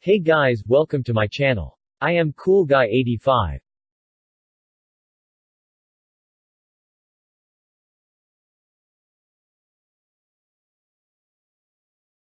Hey guys, welcome to my channel. I am Cool Guy 85.